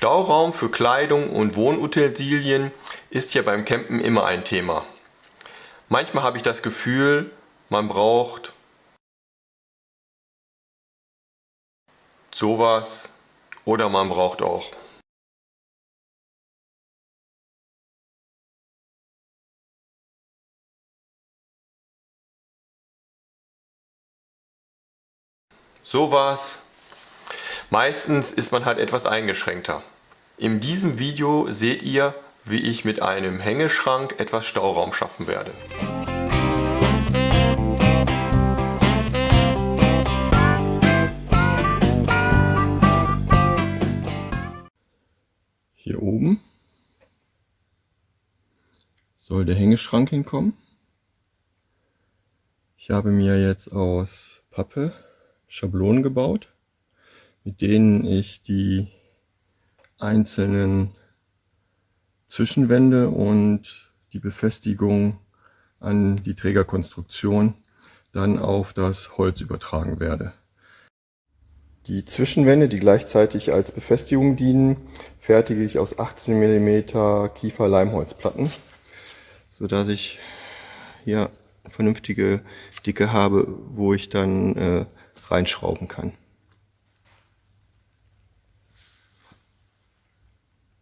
Stauraum für Kleidung und Wohnutensilien ist ja beim Campen immer ein Thema. Manchmal habe ich das Gefühl, man braucht sowas oder man braucht auch sowas. Meistens ist man halt etwas eingeschränkter. In diesem Video seht ihr, wie ich mit einem Hängeschrank etwas Stauraum schaffen werde. Hier oben soll der Hängeschrank hinkommen. Ich habe mir jetzt aus Pappe Schablonen gebaut, mit denen ich die einzelnen Zwischenwände und die Befestigung an die Trägerkonstruktion dann auf das Holz übertragen werde. Die Zwischenwände, die gleichzeitig als Befestigung dienen, fertige ich aus 18 mm Kiefer-Leimholzplatten, sodass ich hier eine vernünftige Dicke habe, wo ich dann äh, reinschrauben kann.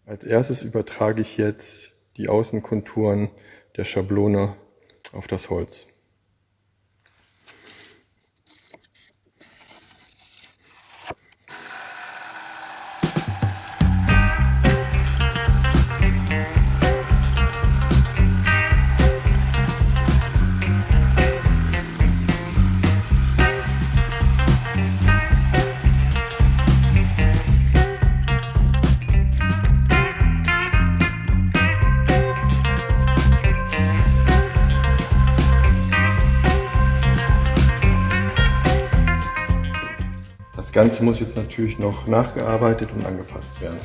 Als erstes übertrage ich jetzt die Außenkonturen der Schablone auf das Holz. Ganze muss jetzt natürlich noch nachgearbeitet und angepasst werden.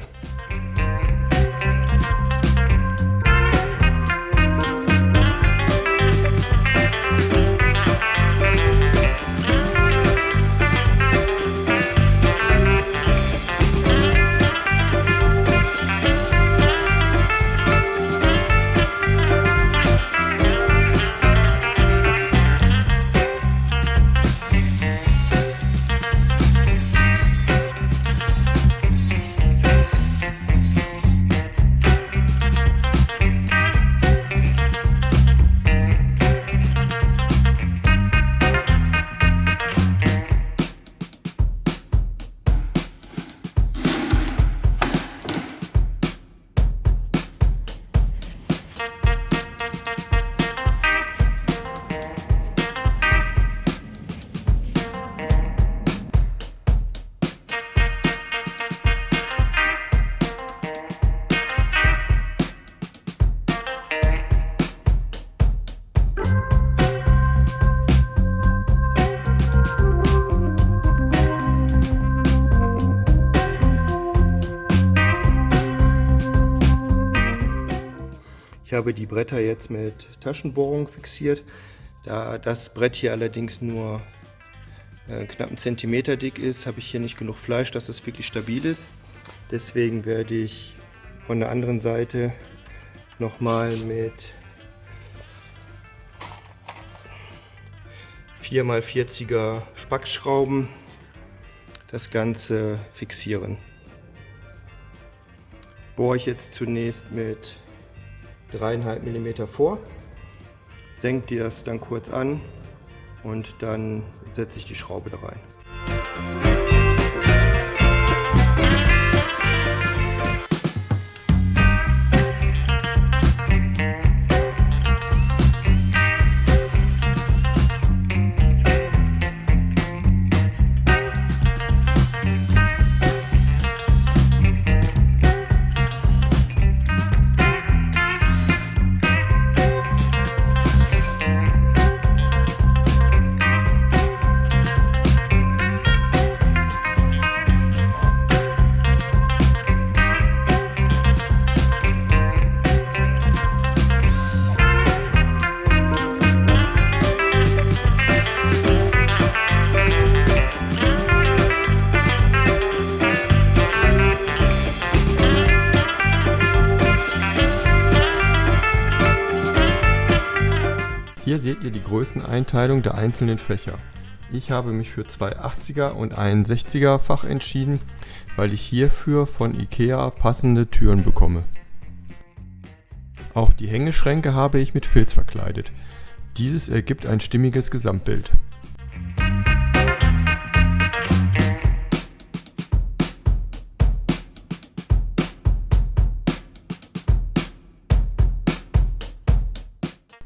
Ich habe die Bretter jetzt mit Taschenbohrung fixiert. Da das Brett hier allerdings nur äh, knapp einen Zentimeter dick ist, habe ich hier nicht genug Fleisch, dass es wirklich stabil ist. Deswegen werde ich von der anderen Seite nochmal mit 4x40er Spackschrauben das Ganze fixieren. Bohre ich jetzt zunächst mit 3,5 mm vor, senkt ihr das dann kurz an und dann setze ich die Schraube da rein. Seht ihr die Größeneinteilung der einzelnen Fächer. Ich habe mich für zwei 80er und ein 60er Fach entschieden, weil ich hierfür von Ikea passende Türen bekomme. Auch die Hängeschränke habe ich mit Filz verkleidet. Dieses ergibt ein stimmiges Gesamtbild.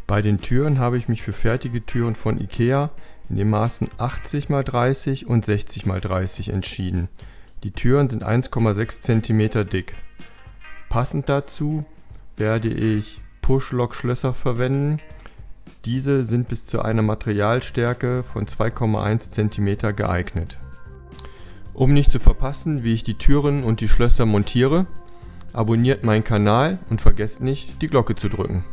Bei den Türen habe ich mich für fertige Türen von Ikea in den Maßen 80 x 30 und 60 x 30 entschieden. Die Türen sind 1,6 cm dick. Passend dazu werde ich Push-Lock-Schlösser verwenden. Diese sind bis zu einer Materialstärke von 2,1 cm geeignet. Um nicht zu verpassen, wie ich die Türen und die Schlösser montiere, abonniert meinen Kanal und vergesst nicht, die Glocke zu drücken.